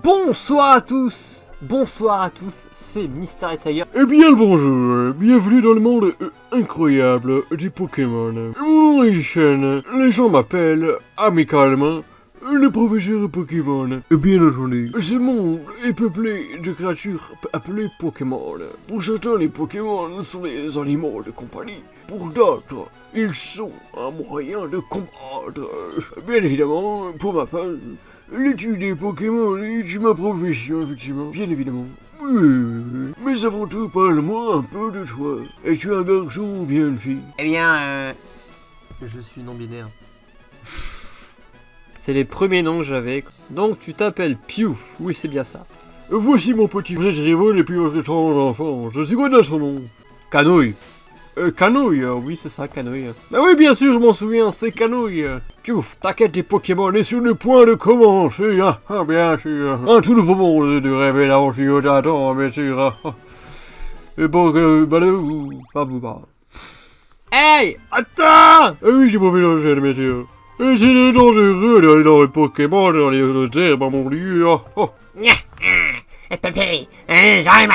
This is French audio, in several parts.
Bonsoir à tous Bonsoir à tous, c'est Mystery Tiger. Eh bien le bonjour, bienvenue dans le monde euh, incroyable des Pokémon. Mon les gens m'appellent amicalement le professeur Pokémon. Bien entendu, ce monde est peuplé de créatures appelées Pokémon. Pour certains, les Pokémon sont des animaux de compagnie. Pour d'autres, ils sont un moyen de combattre. Bien évidemment, pour ma part, L'étude des Pokémon est ma profession, effectivement, bien évidemment. Oui, mais avant tout, parle-moi un peu de toi. Es-tu un garçon ou bien une fille? Eh bien, euh... Je suis non-binaire. c'est les premiers noms que j'avais. Donc tu t'appelles Pew, oui c'est bien ça. Voici mon petit frère rivaux depuis votre temps d'enfance. C'est quoi dans son nom Canouille. Euh, canouille, oui c'est ça, canouille. Bah oui bien sûr, je m'en souviens, c'est canouille. Piouf, t'inquiète des Pokémon est sur le point de commencer, hein, ah, bien sûr. Un tout nouveau monde de rêve et d'aventure t'attend, bien sûr. Hein. Et bon, euh, bah pas vous pas. Hey, attends Ah oui, j'ai pas vu l'enchaîne, bien sûr. Et c'est dangereux d'aller dans les Pokémon, dans les herbes, mon dieu. Oh, oh. Pépé, j'arrive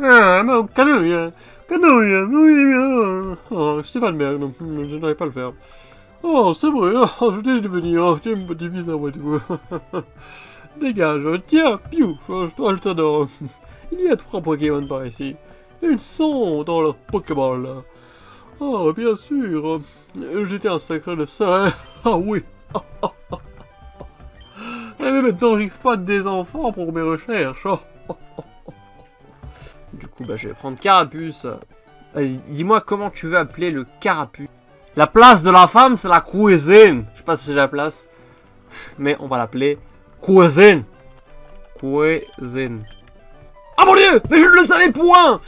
Ah, mon canouille, canouille, oui. Oh, c'est pas de merde, je n'arrive pas à le faire. Oh, c'est vrai, oh, je t'ai devenir, oh, mon petit fils à moi, tout. Dégage, tiens, piou, je t'adore. Il y a trois Pokémon par ici. Ils sont dans leur Pokéball. Oh, bien sûr. J'étais un sacré de ça. Ah oui. Mais maintenant, j'exploite des enfants pour mes recherches. Du coup, bah, je vais prendre Carapuce. Vas-y, dis-moi comment tu veux appeler le Carapuce. La place de la femme, c'est la cuisine. Je sais pas si j'ai la place. Mais on va l'appeler cuisine. Cuisine. Ah mon dieu Mais je ne le savais point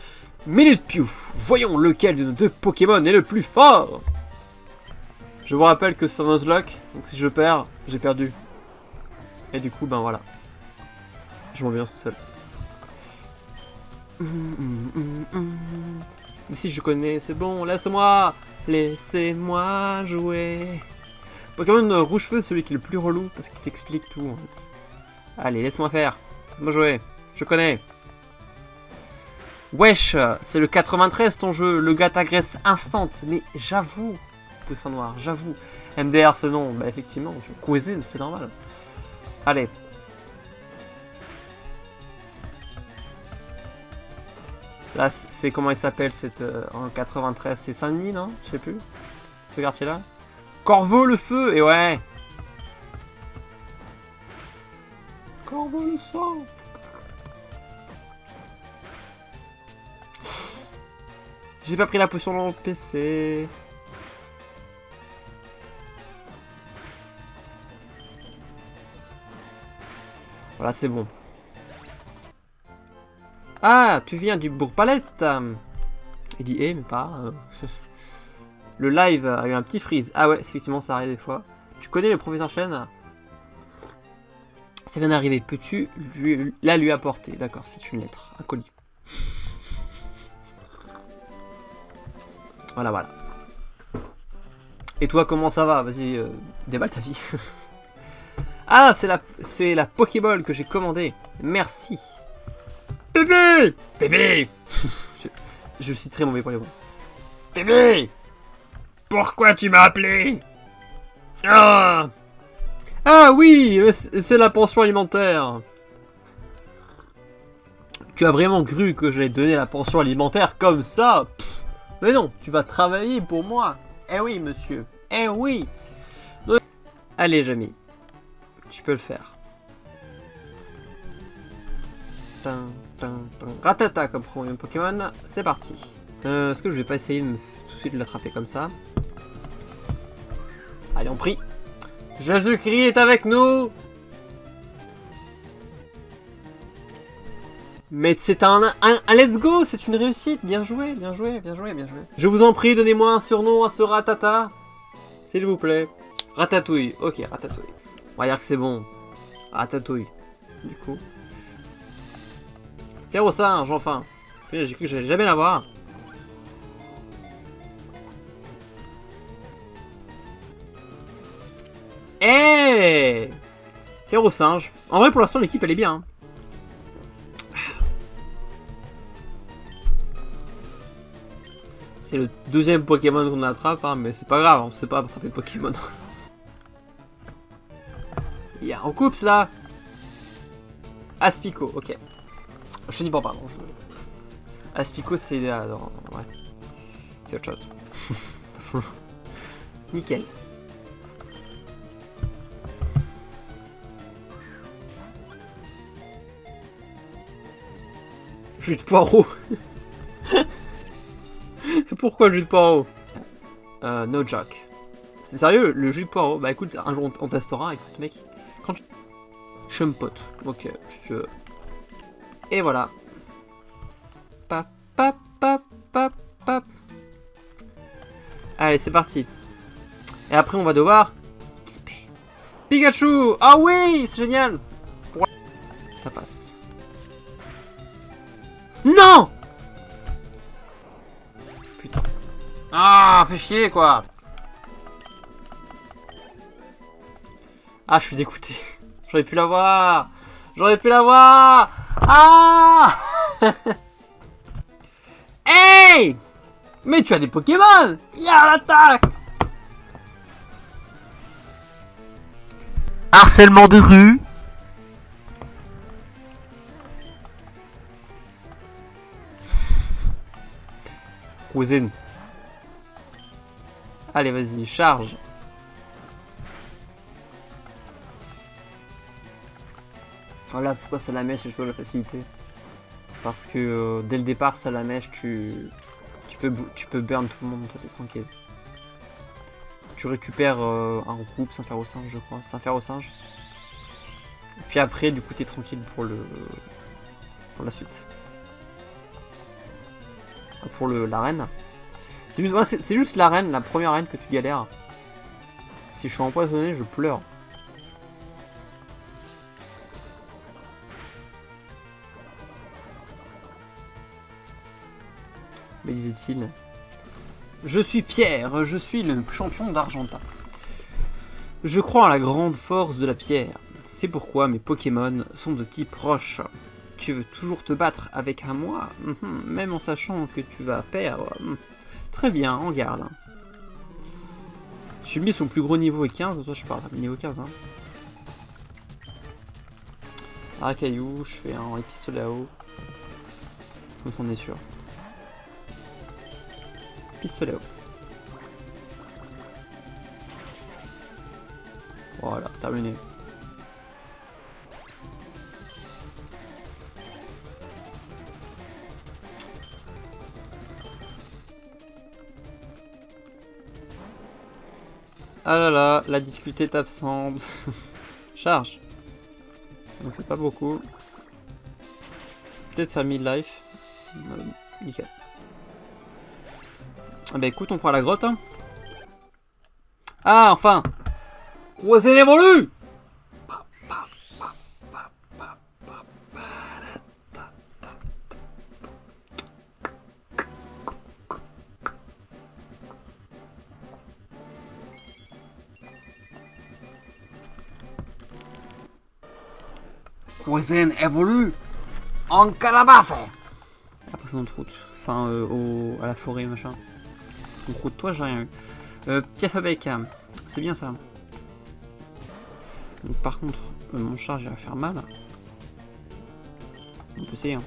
Minute Piouf. Voyons lequel de nos deux Pokémon est le plus fort. Je vous rappelle que c'est un Nuzlocke. Donc si je perds, j'ai perdu. Et du coup, ben voilà. Je m'en viens tout seul. Mais si je connais, c'est bon, laisse-moi Laissez-moi jouer Pokémon rouge feu, celui qui est le plus relou, parce qu'il t'explique tout en fait. Allez, laisse-moi faire. Moi jouer. Je connais. Wesh, c'est le 93 ton jeu, le gars t'agresse instant. Mais j'avoue, poussin noir, j'avoue. MDR ce nom, bah effectivement, cuisine, c'est normal. Allez, Là, c'est comment il s'appelle cette euh, en 93 C'est Saint-Denis, non? Je sais plus. Ce quartier-là? Corbeau le feu Et ouais Corbeau le sang J'ai pas pris la potion dans le PC. Voilà, c'est bon. Ah, tu viens du Bourg-Palette Il dit, eh, mais pas... Euh. le live a eu un petit freeze. Ah ouais, effectivement, ça arrive des fois. Tu connais le professeur Chen? Ça vient d'arriver. Peux-tu lui, la lui apporter? D'accord, c'est une lettre, un colis. Voilà, voilà. Et toi, comment ça va? Vas-y, euh, déballe ta vie. ah, c'est la, la Pokéball que j'ai commandée. Merci. Bébé! Bébé! Je, je, suis très mauvais pour les voix. Bébé! Pourquoi tu m'as appelé? Ah! Ah oui euh, C'est la pension alimentaire. Tu as vraiment cru que j'allais donner la pension alimentaire comme ça? Mais non, tu vas travailler pour moi. Eh oui, monsieur. Eh oui. Allez, Jamy. Tu peux le faire. Ratata comme premier Pokémon, c'est parti. Euh, Est-ce que je vais pas essayer de me, tout de suite l'attraper comme ça? Allez, on prie. Jésus-Christ est avec nous Mais c'est un, un, let's go, c'est une réussite, bien joué, bien joué, bien joué, bien joué. Je vous en prie, donnez-moi un surnom à ce Ratata, s'il vous plaît. Ratatouille, ok, Ratatouille. On va dire que c'est bon. Ratatouille, du coup. Singe, enfin J'ai cru que j'allais jamais l'avoir. Eh Faire au singe. En vrai, pour l'instant, l'équipe, elle est bien. hein. C'est le deuxième Pokémon qu'on attrape, hein, mais c'est pas grave, on sait pas attraper Pokémon. Il y a un couple là Aspico, ok. Pas, pardon. je- Aspico, c'est. ah, non, ouais. C'est autre chose. Nickel. Jus de poireau. Pourquoi jus de poireau? Euh, No joke. C'est sérieux, le jus de poireau? Bah écoute, un jour on, testera, écoute mec. Quand. Je me pote. Ok, si tu veux. Et voilà. Pap, pap, pap, pap, pap. Allez, c'est parti. Et après, on va devoir... Pikachu Ah oui C'est génial. Ça passe. Non Putain. Ah, fais chier, quoi Ah, je suis dégoûté. J'aurais pu l'avoir J'aurais pu l'avoir Ah Hey Mais tu as des Pokémon Y'a l'attaque Harcèlement de rue Cousine. Allez, vas-y, charge. Voilà pourquoi Salamèche est joué à la facilité. Parce que euh, dès le départ, Salamèche, tu, tu, peux, tu peux burn tout le monde, toi t'es tranquille. Tu récupères euh, un groupe sans faire au singe, je crois. Sans faire au singe. Et puis après, du coup, t'es tranquille pour le pour la suite. Pour le l'arène. C'est juste, ouais, juste l'arène, la première arène que tu galères. Si je suis empoisonné, je pleure. Disait-il. Je suis Pierre, je suis le champion d'Argenta. Je crois en la grande force de la pierre. C'est pourquoi mes Pokémon sont de type roche. Tu veux toujours te battre avec un moi, Mhm, même en sachant que tu vas perdre. Mhm. Très bien, en garde. Mis son plus gros niveau est 15, toi je parle, niveau 15. Hein. Racaillou, je fais un pistolet à eau. Comme ça on est sûr. Pistolet. Voilà, terminé. Ah là là, la difficulté est absente. Charge. Ça ne fait pas beaucoup. Peut-être faire mid-life. Euh, nickel. Ah bah écoute, on fera la grotte. Hein. Ah, enfin Croisé l'évolu Cuisine évolue en calabafe. Après notre route, enfin euh, au, à la forêt machin. Route toi j'ai rien eu. Euh, Piaf hein. c'est bien ça. Par contre, euh, mon charge va faire mal. On peut essayer. hein.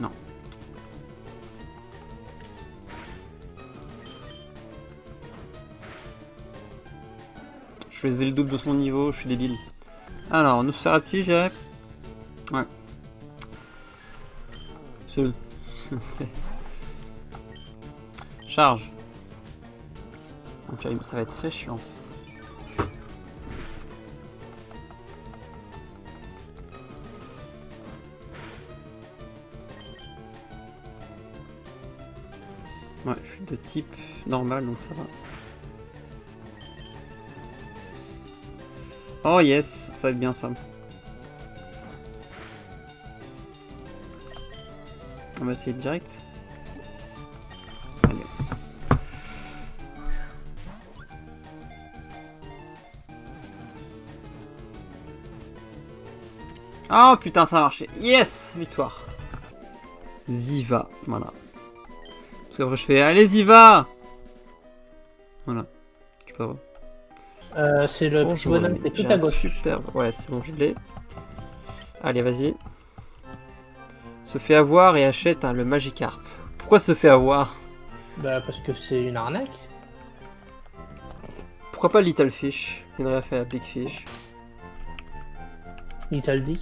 Non. Je faisais le double de son niveau, je suis débile. Alors, Nosferatu, j'ai... Ouais. Ce... Ça va être très chiant. Ouais, je suis de type normal, donc ça va. Oh yes, ça va être bien ça. On va essayer direct. Oh putain, ça a marché. Yes Victoire. Ziva, voilà. Parce qu'après je fais, allez Ziva Voilà. Je. Euh, c'est le petit bonhomme qui est j'ai tout à un gauche. Super. Ouais, c'est bon, je l'ai. Allez, vas-y. Se fait avoir et achète hein, le Magikarp. Pourquoi se fait avoir? Bah, parce que c'est une arnaque. Pourquoi pas Little Fish? Il aurait fait la Big Fish. Little Dick.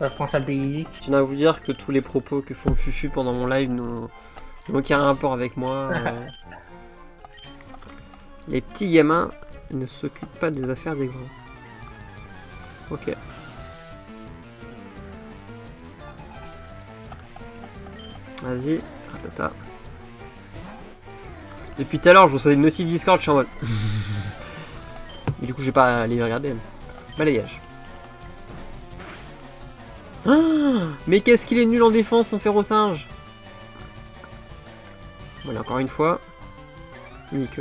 Euh, Big Dick. Je tiens à vous dire que tous les propos que font Fufu pendant mon live n'ont aucun rapport avec moi. euh. Les petits gamins ne s'occupent pas des affaires des grands. Ok. Vas-y, tata. Depuis tout à l'heure, je reçois des notifs Discord, je suis en mode. Mais du coup, je vais pas aller regarder. Balayage. Ah, mais qu'est-ce qu'il est nul en défense, mon féro singe Voilà, encore une fois. Unique.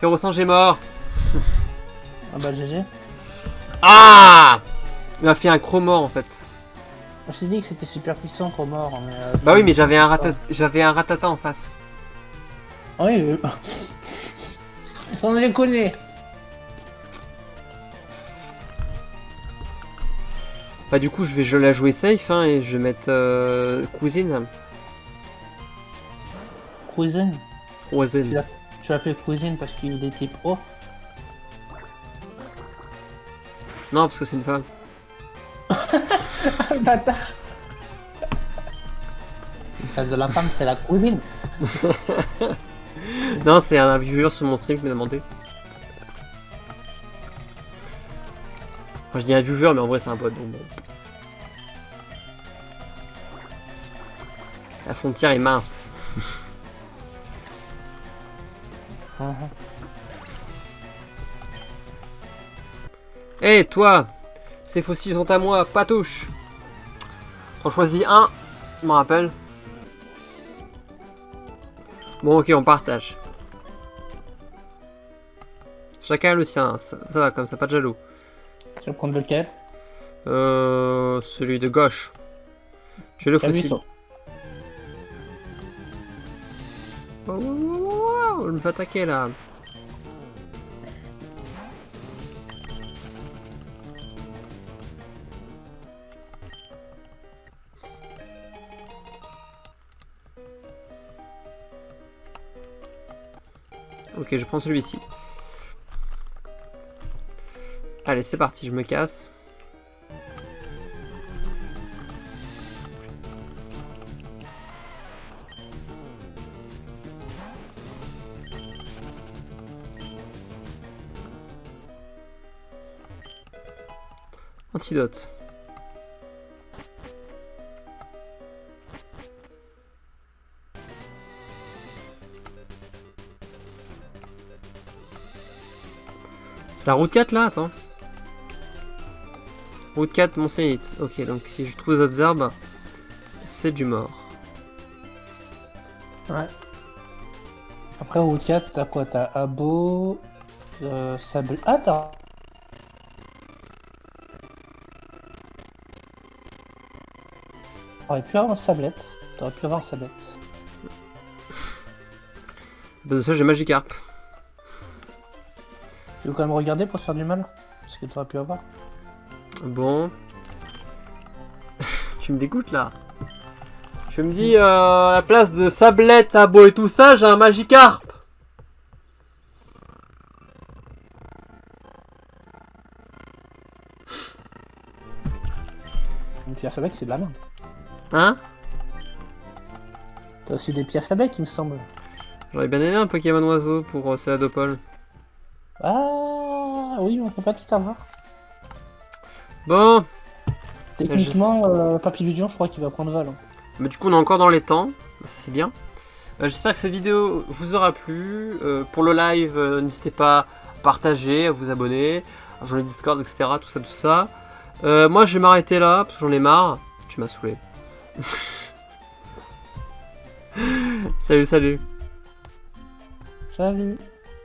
Féro singe est mort Ah bah, GG. Ah Il m'a fait un chromor en fait. On s'est dit que c'était super puissant qu'on mort, mais. euh, Bah oui, mais j'avais un, j'avais un ratata en face. Ah Oui, on les connaît. Bah du coup, je vais je la jouer safe hein, et je vais mettre euh, cuisine. Cuisine. Cuisine. Tu l'appelles Cuisine parce qu'il était pro? Non, parce que c'est une femme. Bâtard. Place de la femme, c'est la cuisine. Non, c'est un viewer sur mon stream qui m'a demandé. Enfin, je dis un viewer, mais en vrai, c'est un bot, donc bon. La frontière est mince. Mhm. Hé, toi Ces fossiles sont à moi, pas touche T'en choisis un, je me rappelle. Bon, ok, on partage. Chacun a le sien, ça, ça va comme ça, pas de jaloux. Tu vas prendre lequel Euh, celui de gauche. J'ai le fossile. Oh, oh, oh, oh, oh, je me fais attaquer là. Ok, je prends celui-ci. Allez, c'est parti, je me casse. Antidote. C'est la route 4 là Attends. Route 4, mon Sénite. Ok, donc si je trouve les autres arbres, c'est du mort. Ouais. Après, au 4, t'as quoi? T'as Abo, euh, Sable. Ah, t'as. T'aurais pu avoir un sablette. T'aurais pu avoir un sablette. Parce que ça, j'ai Magikarp. Tu veux quand même regarder pour te faire du mal Ce que t'aurais pu avoir. Bon. tu me dégoûtes là. Je me dis, euh, à la place de Sablette, Abo et tout ça, j'ai un Magikarp. Une pierre fabrique, c'est de la merde. Hein? T'as aussi des pierres fabriques, il me semble. J'aurais bien aimé un Pokémon oiseau pour euh, Céladopol. Ah, oui, on peut pas tout avoir. Bon, Techniquement, euh, Papillusion, je crois qu'il va prendre vol. hein. mais du coup on est encore dans les temps, ça c'est bien. Euh, J'espère que cette vidéo vous aura plu. Euh, pour le live, euh, n'hésitez pas à partager, à vous abonner, à joindre le Discord, etc. Tout ça, tout ça. Moi, je vais m'arrêter là, parce que j'en ai marre. Tu m'as saoulé. salut, salut. Salut.